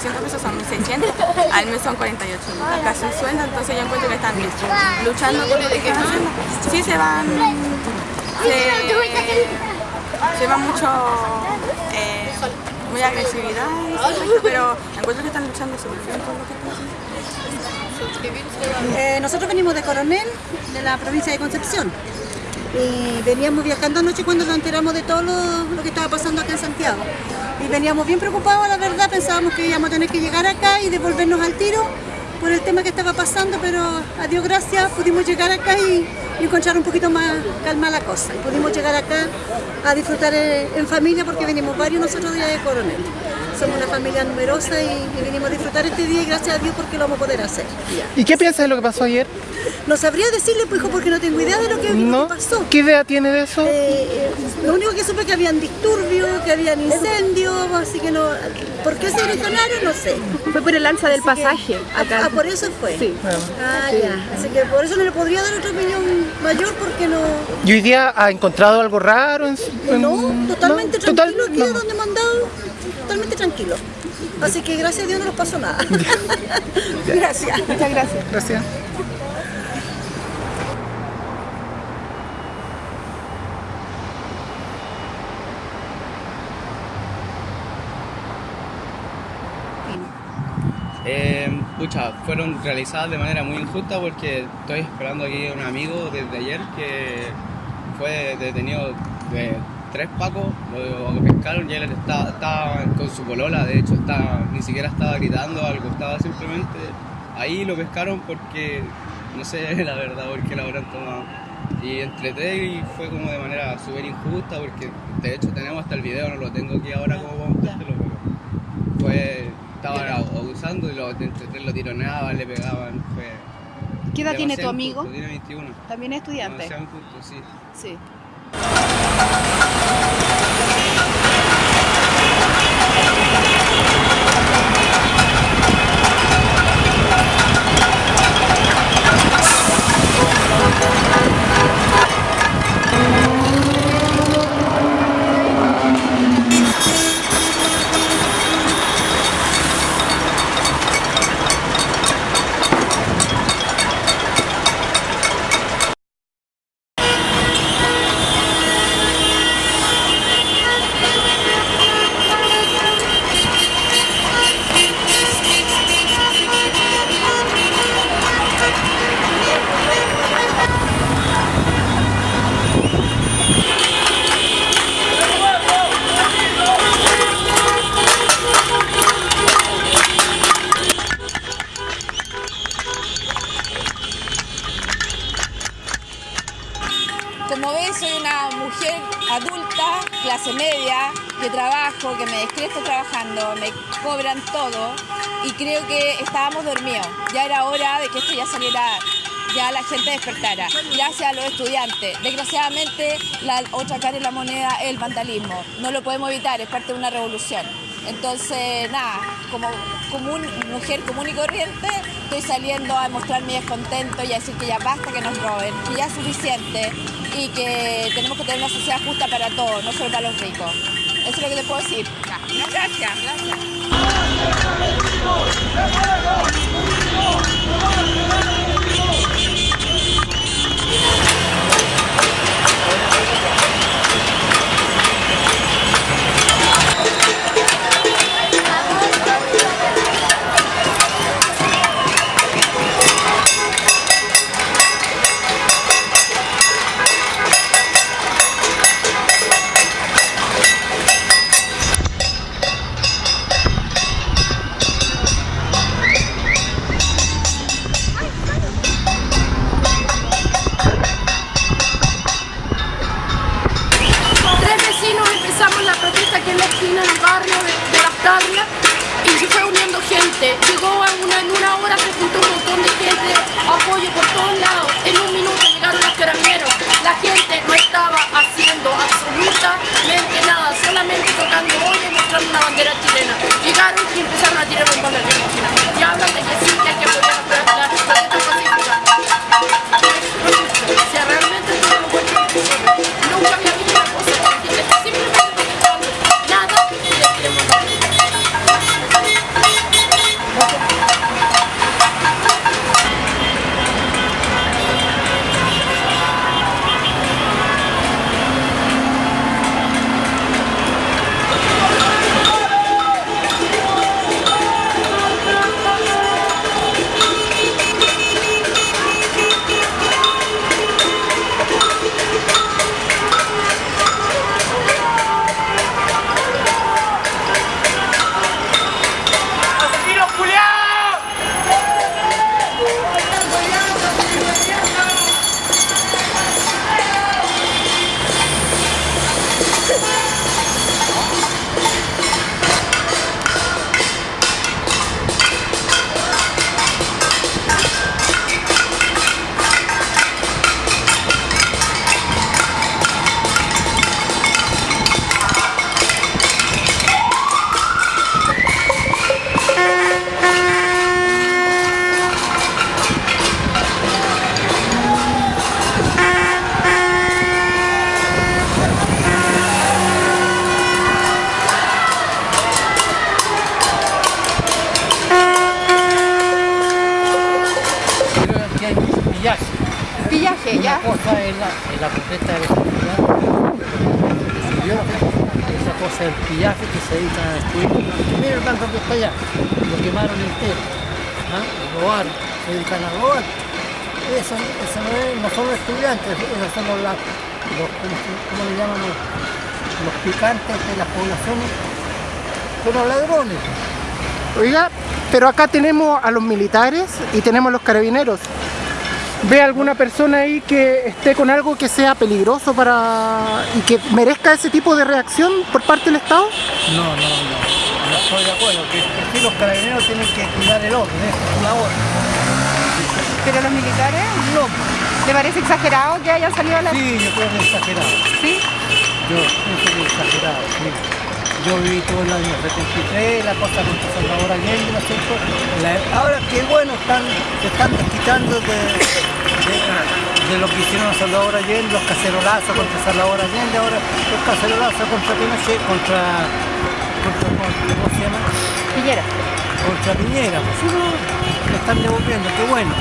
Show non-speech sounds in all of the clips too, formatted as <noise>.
800 pesos son 1600, al mes son 48 casi un sueldo, entonces yo encuentro que están luchando por lo que. Sí se van, se, va mucho, eh, muy agresividad, pero encuentro que están luchando sobre por lo. Eh, nosotros venimos de Coronel, de la provincia de Concepción. Y veníamos viajando anoche cuando nos enteramos de todo lo, que estaba pasando acá en Santiago. Y veníamos bien preocupados, la verdad, pensábamos que íbamos a tener que llegar acá y devolvernos al tiro por el tema que estaba pasando, pero a Dios gracias pudimos llegar acá y, encontrar un poquito más calma la cosa. Y pudimos llegar acá a disfrutar en familia porque venimos varios nosotros de Coronel somos una familia numerosa y, venimos a disfrutar este día y gracias a Dios porque lo vamos a poder hacer. ¿Y qué piensas de lo que pasó ayer? No sabría decirle, pues, porque no tengo idea de lo que, pasó. ¿Qué idea tiene de eso? Eh, lo único que supe es que habían disturbios, que habían incendios, así que no... ¿Por qué se originaron? No sé. Fue por el alza del pasaje. acá. Ah, por eso fue. Sí. Ah, ya. Así que por eso no le podría dar otra opinión mayor porque no... ¿Y hoy día ha encontrado algo raro? En, No, totalmente tranquilo aquí donde mandado totalmente tranquilo. Así que gracias a Dios no nos pasó nada. <laughs> gracias. Muchas gracias. Gracias. Eh, pucha, fueron realizadas de manera muy injusta porque estoy esperando aquí a un amigo desde ayer que fue detenido de tres pacos, lo pescaron y él estaba, con su colola, de hecho estaba, ni siquiera estaba gritando algo, estaba simplemente ahí lo pescaron porque, no sé <laughs> la verdad por qué lo habrán tomado. Y entreté y fue como de manera súper injusta porque de hecho tenemos hasta el video, no lo tengo aquí ahora como para mostrártelo, pero fue, estaban abusando y lo, entre tres lo tironeaban, le pegaban, fue... ¿Qué edad tiene tu amigo? Tiene 21. ¿También es estudiante? sí. Sí. Que trabajo, que me despierto trabajando, me cobran todo y creo que estábamos dormidos. Ya era hora de que esto ya saliera, ya la gente despertara. Gracias a los estudiantes. Desgraciadamente, la otra cara de la moneda es el vandalismo. No lo podemos evitar, es parte de una revolución. Entonces, nada, como, mujer común y corriente, estoy saliendo a mostrar mi descontento y a decir que ya basta que nos roben, que ya es suficiente y que tenemos que tener una sociedad justa para todos, no solo para los ricos. Eso es lo que le puedo decir. Gracias. Gracias. Otra cosa es el pillaje que se dedican a destruir. Mira el banco que está allá, lo quemaron entero, ¿ah? robaron, se dedican a robar. Eso, no, es, no son estudiantes, esos son los, los ¿cómo, le llaman los picantes de las poblaciones, son los ladrones. Oiga, pero acá tenemos a los militares y tenemos a los carabineros. ¿Ve alguna persona ahí que esté con algo que sea peligroso para y que merezca ese tipo de reacción por parte del Estado? No, no, no, no estoy de acuerdo, que, que sí los carabineros tienen que cuidar el orden, es su labor. Pero los militares, No, ¿te parece exagerado que hayan salido a la... sí, yo creo que es exagerado. ¿Sí? Yo pienso que es exagerado, sí. Yo viví todo el año 73, la cosa contra Salvador Allende, ¿no es cierto? La- ahora que bueno, están, se están desquitando de, de, de lo que hicieron a Salvador Allende, los cacerolazos contra Salvador Allende, ahora los cacerolazos contra Pinochet, contra, contra ¿cómo se llama? Piñera. Contra Piñera, pues sí, no, le están devolviendo, qué bueno.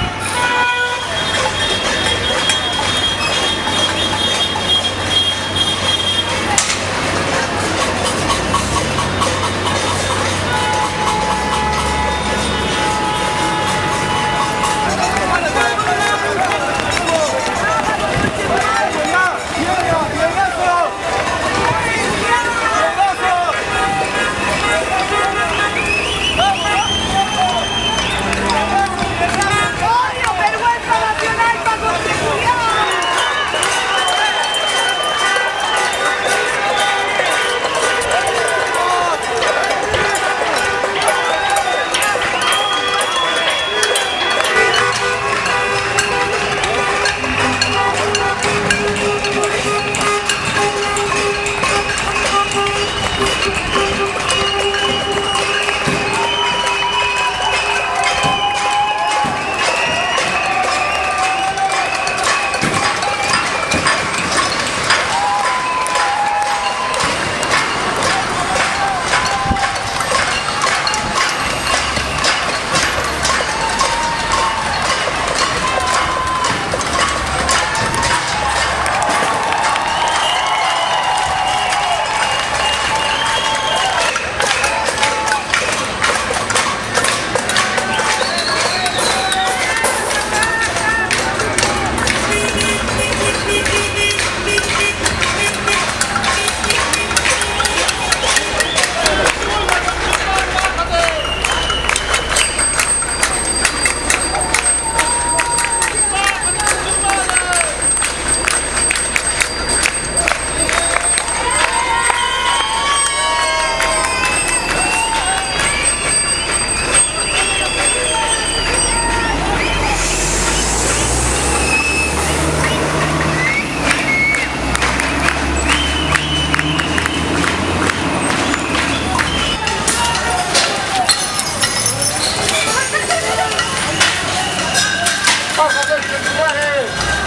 Valeu!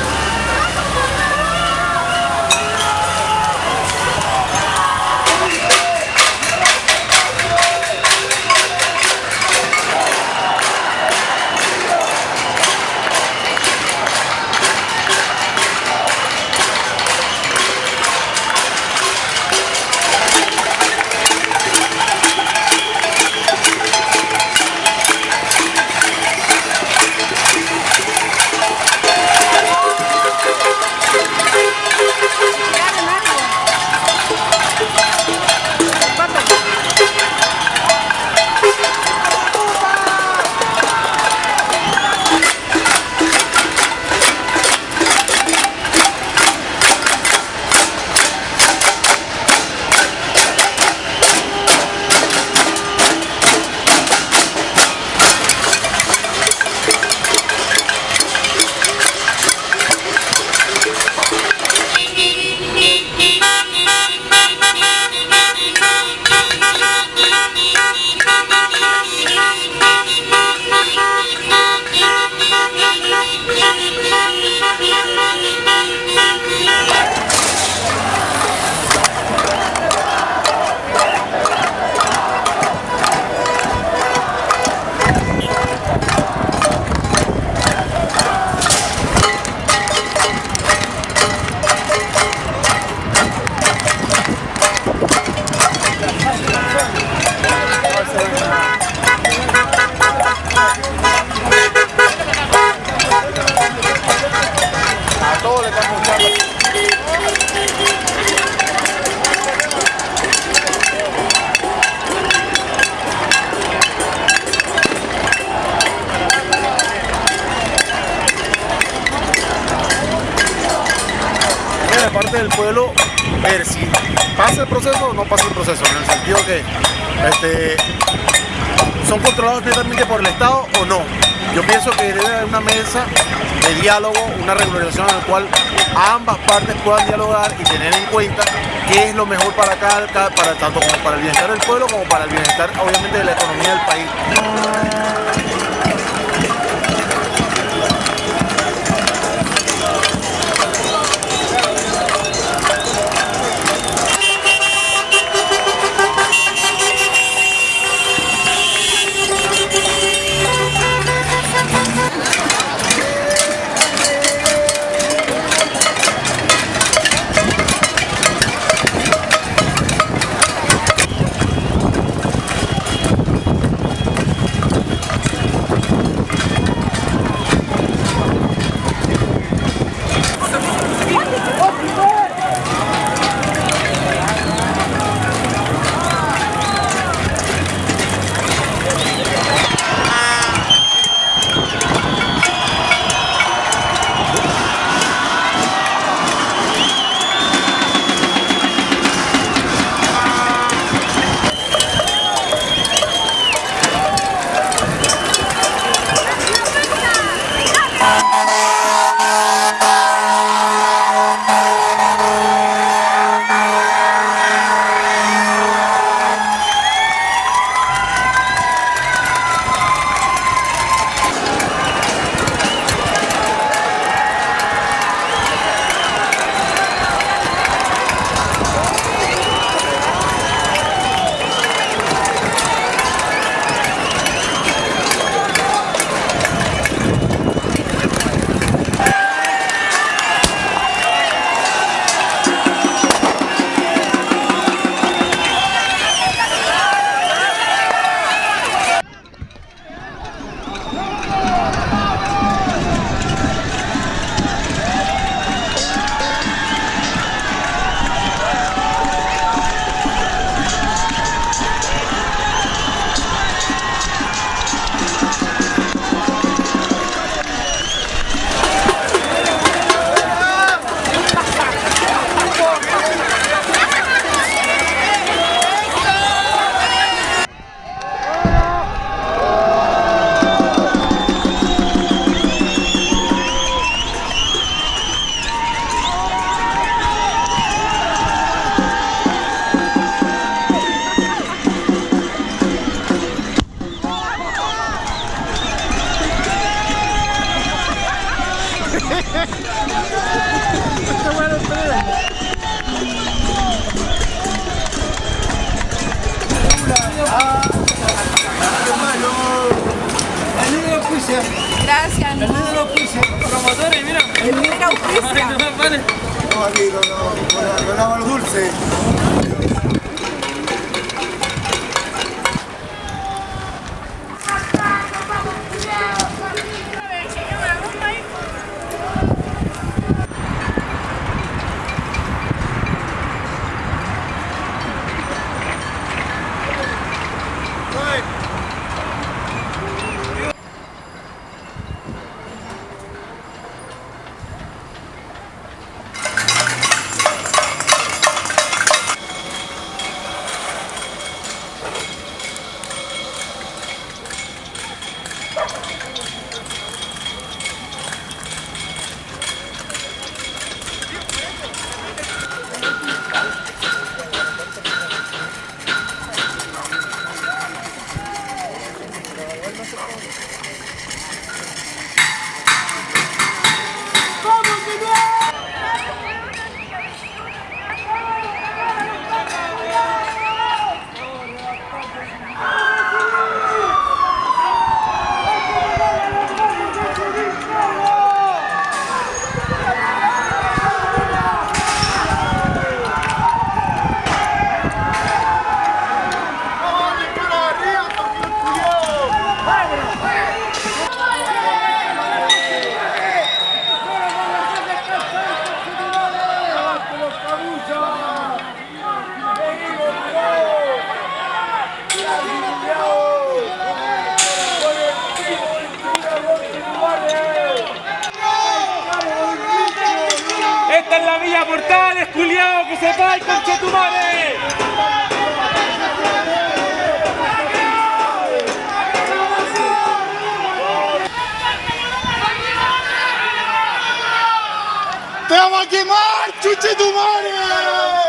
No pasa el proceso, en el sentido que este, son controlados netamente por el Estado o no. Yo pienso que debe haber una mesa de diálogo, una regularización en la cual ambas partes puedan dialogar y tener en cuenta qué es lo mejor para cada- para tanto como para el bienestar del pueblo como para el bienestar obviamente de la economía del país. Gracias. El Promotores, mira. líder auspicia. No, aquí, con, con, con agua dulce. ¡Arriba portales, culiao, que se va conche tu madre! ¡Te vamos a quemar, chuche tu madre!